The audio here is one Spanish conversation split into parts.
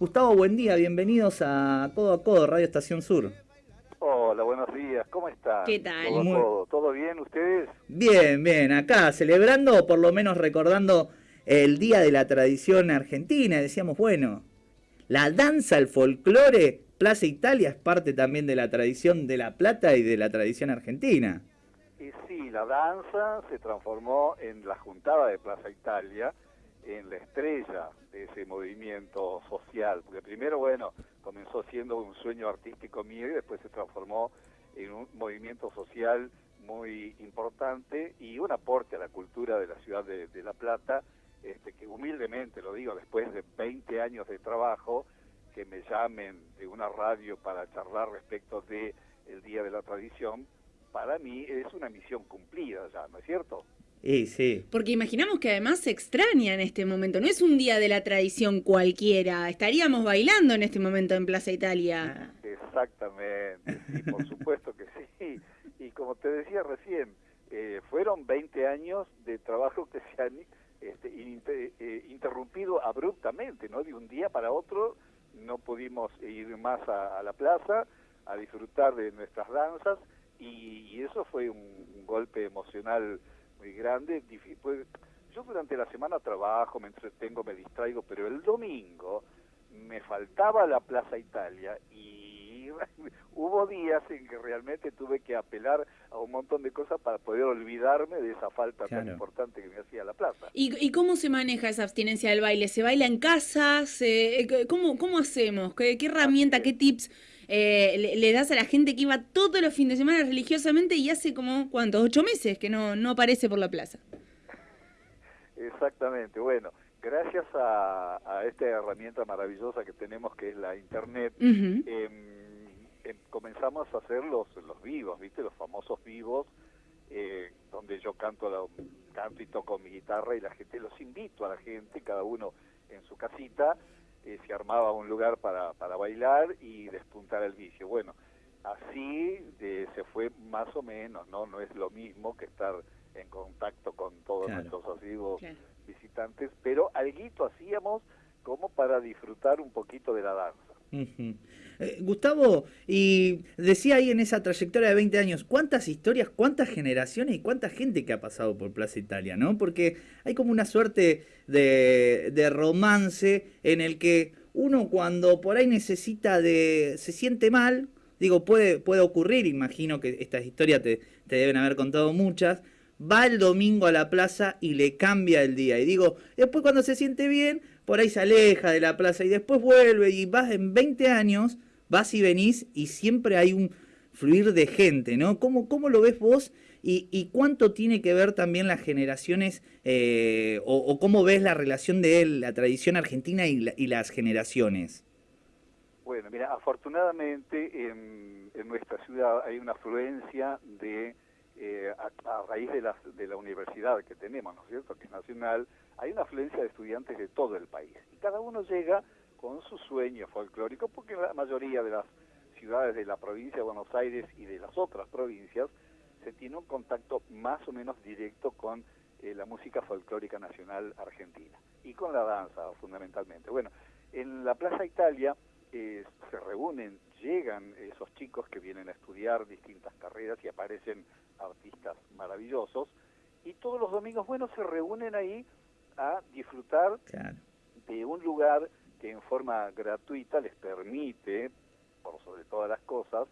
Gustavo, buen día, bienvenidos a Codo a Codo, Radio Estación Sur. Hola, buenos días, ¿cómo están? ¿Qué tal? ¿Todo, ¿Todo bien ustedes? Bien, bien, acá celebrando, o por lo menos recordando el Día de la Tradición Argentina. Decíamos, bueno, la danza, el folclore, Plaza Italia es parte también de la tradición de La Plata y de la tradición argentina. Y sí, la danza se transformó en la juntada de Plaza Italia, en la estrella de ese movimiento social, porque primero, bueno, comenzó siendo un sueño artístico mío y después se transformó en un movimiento social muy importante y un aporte a la cultura de la ciudad de, La Plata, este, que humildemente lo digo, después de 20 años de trabajo, que me llamen de una radio para charlar respecto de el Día de la Tradición, para mí es una misión cumplida ya, ¿no es cierto? Y sí. Porque imaginamos que además se extraña en este momento. No es un día de la tradición cualquiera. Estaríamos bailando en este momento en Plaza Italia. Exactamente, sí, por supuesto que sí. Y como te decía recién, eh, fueron 20 años de trabajo que se han este, eh, interrumpido abruptamente, ¿no? De un día para otro no pudimos ir más a, la plaza a disfrutar de nuestras danzas y, eso fue un golpe emocional muy grande. Pues, yo durante la semana trabajo, me entretengo, me distraigo, pero el domingo me faltaba la Plaza Italia y hubo días en que realmente tuve que apelar a un montón de cosas para poder olvidarme de esa falta tan importante que me hacía la plaza. ¿Y, cómo se maneja esa abstinencia del baile? ¿Se baila en casa? Eh, ¿cómo, ¿Cómo hacemos? ¿Qué, qué herramienta, qué tips eh, le, das a la gente que iba todos los fines de semana religiosamente y hace como, ¿cuántos? Ocho meses que no, no aparece por la plaza. Exactamente, bueno, gracias a, esta herramienta maravillosa que tenemos que es la internet, em, em, comenzamos a hacer los, los vivos, ¿viste? Los famosos vivos, eh, donde yo canto, canto y toco mi guitarra y la gente, los invito a la gente, cada uno en su casita, eh, se armaba un lugar para, para bailar y despuntar el vicio. Bueno, así se fue más o menos, ¿no? No es lo mismo que estar en contacto con todos nuestros amigos visitantes, pero algo hacíamos como para disfrutar un poquito de la danza. Eh, Gustavo, y decía ahí en esa trayectoria de 20 años, ¿cuántas historias, cuántas generaciones y cuánta gente que ha pasado por Plaza Italia, ¿no? Porque hay como una suerte de, de romance en el que uno cuando por ahí necesita de, se siente mal, digo, puede, puede ocurrir, imagino que estas historias te, te deben haber contado muchas, va el domingo a la plaza y le cambia el día. Y digo, después cuando se siente bien, por ahí se aleja de la plaza y después vuelve y vas en 20 años, vas y venís y siempre hay un fluir de gente, ¿no? ¿Cómo, cómo lo ves vos y, cuánto tiene que ver también las generaciones eh, o, cómo ves la relación de él, la tradición argentina y, las generaciones? Bueno, mira, afortunadamente en, nuestra ciudad hay una afluencia de, eh, a, raíz de la, de la universidad que tenemos, ¿no es cierto?, que es nacional, hay una afluencia de estudiantes de todo el país y cada uno llega con su sueño folclórico porque la mayoría de las ciudades de la provincia de Buenos Aires y de las otras provincias se tiene un contacto más o menos directo con eh, la música folclórica nacional argentina y con la danza fundamentalmente. Bueno, en la Plaza Italia eh, se reúnen, llegan esos chicos que vienen a estudiar distintas carreras y aparecen artistas maravillosos y todos los domingos, bueno, se reúnen ahí a disfrutar de un lugar que en forma gratuita les permite, por sobre todas las cosas,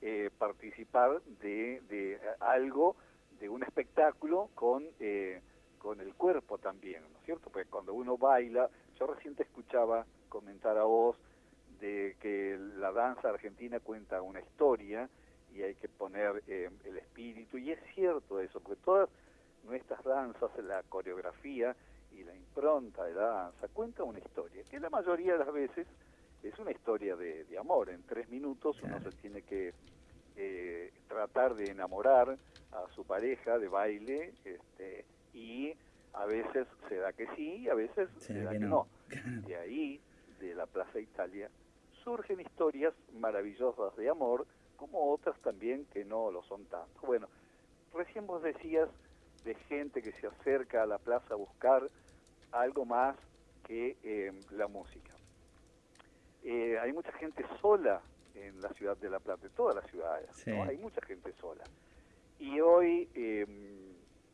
eh, participar de, de, algo, de un espectáculo con, eh, con el cuerpo también, ¿no es cierto? Porque cuando uno baila, yo recién te escuchaba comentar a vos de que la danza argentina cuenta una historia y hay que poner eh, el espíritu, y es cierto eso, porque todas nuestras danzas, la coreografía, y la impronta de la danza cuenta una historia, que la mayoría de las veces es una historia de, amor. En tres minutos uno se tiene que eh, tratar de enamorar a su pareja de baile este, y a veces se da que sí y a veces se, da que, no. De ahí, de la Plaza Italia, surgen historias maravillosas de amor, como otras también que no lo son tanto. Bueno, recién vos decías de gente que se acerca a la plaza a buscar algo más que eh, la música. eh, hay mucha gente sola en la ciudad de La Plata, en todas las ciudades, ¿no? hay mucha gente sola. Y hoy, em,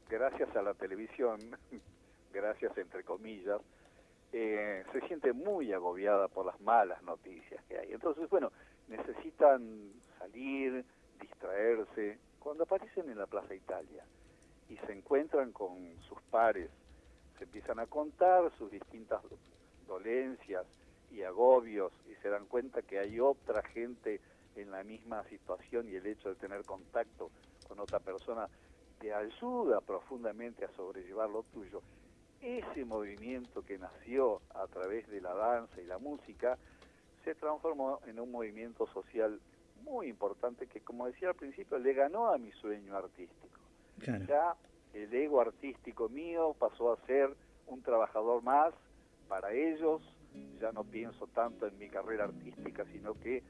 gracias a la televisión, gracias entre comillas, eh, se siente muy agobiada por las malas noticias que hay. Entonces, bueno, necesitan salir, distraerse. Cuando aparecen en la Plaza Italia y se encuentran con sus pares, se empiezan a contar sus distintas dolencias y agobios y se dan cuenta que hay otra gente en la misma situación y el hecho de tener contacto con otra persona te ayuda profundamente a sobrellevar lo tuyo. Ese movimiento que nació a través de la danza y la música se transformó en un movimiento social muy importante que, como decía al principio, le ganó a mi sueño artístico. Ya el ego artístico mío pasó a ser un trabajador más para ellos, ya no pienso tanto en mi carrera artística, sino que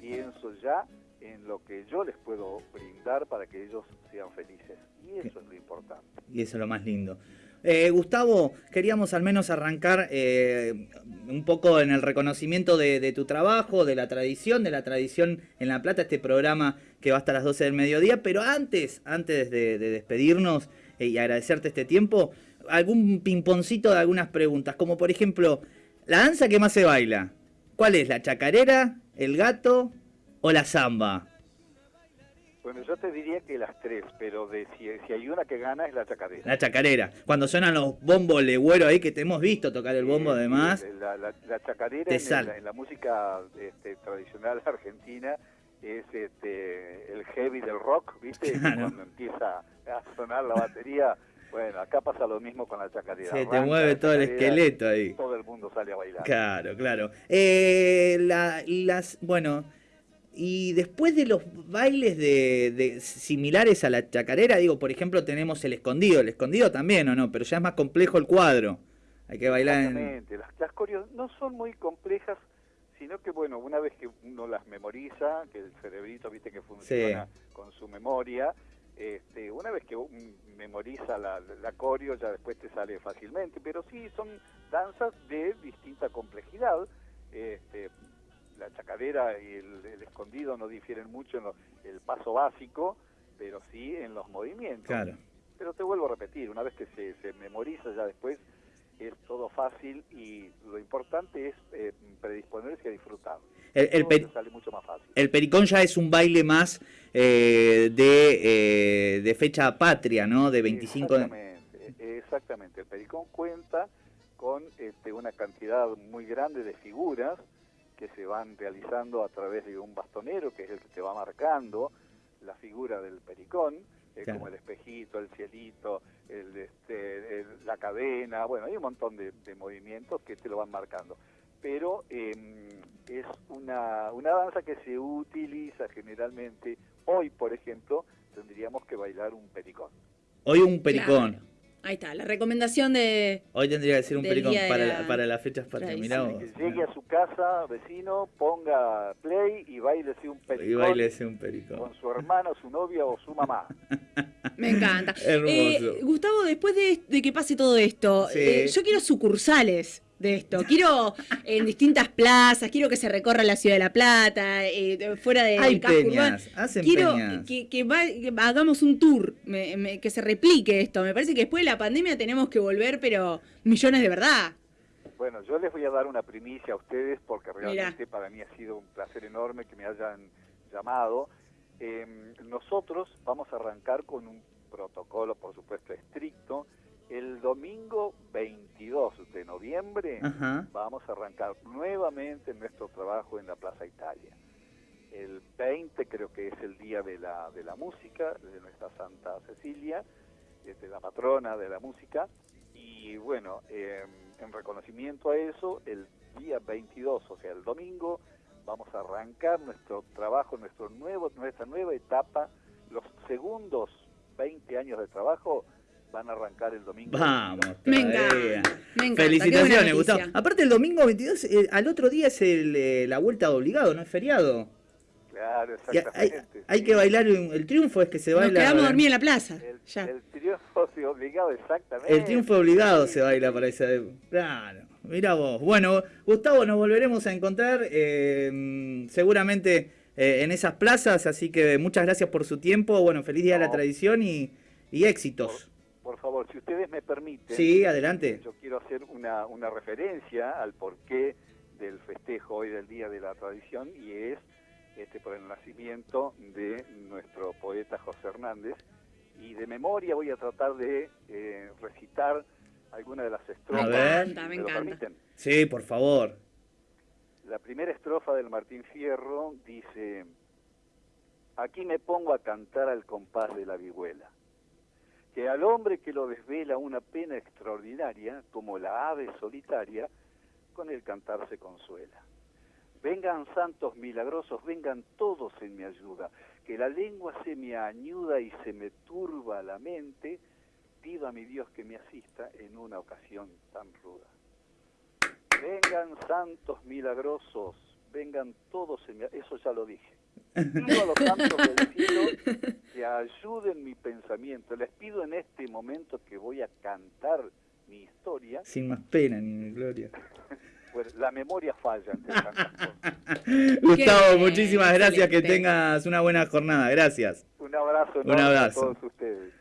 pienso ya en lo que yo les puedo brindar para que ellos sean felices. Y eso es lo importante. Y eso es lo más lindo. Eh, Gustavo, queríamos al menos arrancar eh, un poco en el reconocimiento de, tu trabajo, de la tradición, de la tradición en La Plata, este programa que va hasta las 12 del mediodía, pero antes, antes de, despedirnos eh, y agradecerte este tiempo, algún pimponcito de algunas preguntas, como por ejemplo, la danza que más se baila, ¿cuál es? ¿La chacarera, el gato o la samba? Bueno, yo te diría que las tres, pero de si, hay una que gana es la chacarera. La chacarera. Cuando suenan los bombos legüeros ahí, que te hemos visto tocar el bombo además. La, la, chacarera en, la, música este, tradicional argentina es este, el heavy del rock, ¿viste? Cuando empieza a sonar la batería. Bueno, acá pasa lo mismo con la chacarera. Se te mueve todo el esqueleto ahí. Todo el mundo sale a bailar. Claro, claro. Eh, las, bueno, y después de los bailes de, similares a la chacarera, digo, por ejemplo, tenemos el escondido. El escondido también, ¿o no? Pero ya es más complejo el cuadro. Hay que bailar Exactamente. Las, las coreos no son muy complejas, sino que, bueno, una vez que uno las memoriza, que el cerebrito, viste, que funciona con su memoria, este, una vez que memoriza la, la coreo, ya después te sale fácilmente. Pero sí, son danzas de distinta complejidad. Este, la chacadera y el, escondido no difieren mucho en el paso básico, pero sí en los movimientos. Claro. Pero te vuelvo a repetir, una vez que se, se memoriza ya después es todo fácil y lo importante es eh, predisponerse a disfrutar. El, el sale mucho más fácil. el pericón ya es un baile más eh, de, eh, de fecha patria, ¿no? De 25... Exactamente, exactamente. El pericón cuenta con este, una cantidad muy grande de figuras que se van realizando a través de un bastonero, que es el que te va marcando la figura del pericón, como el espejito, el cielito, el, este, la cadena, bueno, hay un montón de, movimientos que te lo van marcando. Pero em, es una, una danza que se utiliza generalmente, hoy por ejemplo, tendríamos que bailar un pericón. Hoy un pericón. Ahí está, la recomendación de... Hoy tendría que ser un pericón para, para las fechas patrias. Que llegue a su casa, vecino, ponga play y bailese un pericón. Y bailese un pericón. Con su hermano, su novia o su mamá. Me encanta. Eh, Gustavo, después de, que pase todo esto, eh, yo quiero sucursales de esto. Quiero en distintas plazas, quiero que se recorra la ciudad de La Plata, eh, fuera de Hay peñas, quiero Que, hagamos un tour, que se replique esto. Me parece que después de la pandemia tenemos que volver, pero millones de verdad. Bueno, yo les voy a dar una primicia a ustedes porque realmente para mí ha sido un placer enorme que me hayan llamado. Em, nosotros vamos a arrancar con un protocolo, por supuesto, estricto el domingo 22 de noviembre vamos a arrancar nuevamente nuestro trabajo en la Plaza Italia. El 20 creo que es el día de la, de la música, de nuestra Santa Cecilia, de la patrona de la música. Y bueno, em, en reconocimiento a eso, el día 22, o sea, el domingo, vamos a arrancar nuestro trabajo, nuestro nuevo, nuestra nueva etapa, los segundos 20 años de trabajo van a arrancar el domingo. Vamos, me encanta, Felicitaciones, Gustavo. Aparte, el domingo 22, eh, al otro día es eh, la vuelta de obligado, ¿no es feriado? Claro, exactamente. Hay, que bailar, el triunfo es que se baila. Nos quedamos a dormir en la plaza. El, triunfo obligado, exactamente. El triunfo obligado se baila para ese. Claro. Mira vos. Bueno, Gustavo, nos volveremos a encontrar eh, seguramente eh, en esas plazas, así que muchas gracias por su tiempo. Bueno, feliz día de la tradición y, éxitos. Por, favor, si ustedes me permiten. Sí, adelante. Yo quiero hacer una, una referencia al porqué del festejo hoy del Día de la Tradición y es este, por el nacimiento de nuestro poeta José Hernández. Y de memoria voy a tratar de eh, recitar alguna de las estrofas. Me encanta, me, encanta. Sí, por favor. La primera estrofa del Martín Fierro dice, aquí me pongo a cantar al compás de la vihuela, que al hombre que lo desvela una pena extraordinaria, como la ave solitaria, con el cantar se consuela. Vengan santos milagrosos, vengan todos en mi ayuda, que la lengua se me añuda y se me turba la mente, pido a mi Dios que me asista en una ocasión tan ruda. Vengan santos milagrosos, vengan todos en mi... Eso ya lo dije. Pido a los santos del cielo que ayuden mi pensamiento. Les pido en este momento que voy a cantar mi historia. Sin más pena ni gloria. Pues, la memoria falla Gustavo, muchísimas gracias, que tengas una buena jornada, gracias. Un abrazo, un abrazo. a todos ustedes.